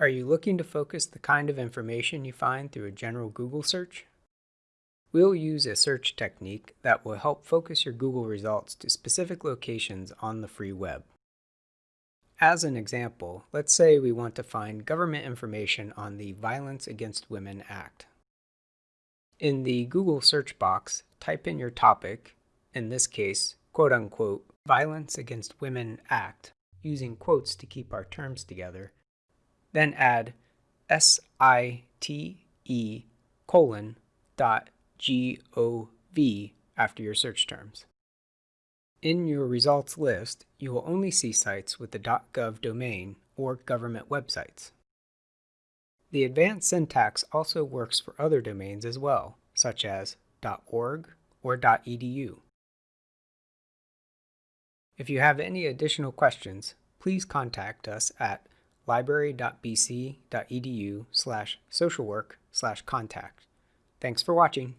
Are you looking to focus the kind of information you find through a general Google search? We'll use a search technique that will help focus your Google results to specific locations on the free web. As an example, let's say we want to find government information on the Violence Against Women Act. In the Google search box, type in your topic, in this case, quote unquote, Violence Against Women Act, using quotes to keep our terms together, then add S-I-T-E colon dot G-O-V after your search terms. In your results list, you will only see sites with the .gov domain or government websites. The advanced syntax also works for other domains as well, such as .org or .edu. If you have any additional questions, please contact us at library.bc.edu slash socialwork slash contact. Thanks for watching.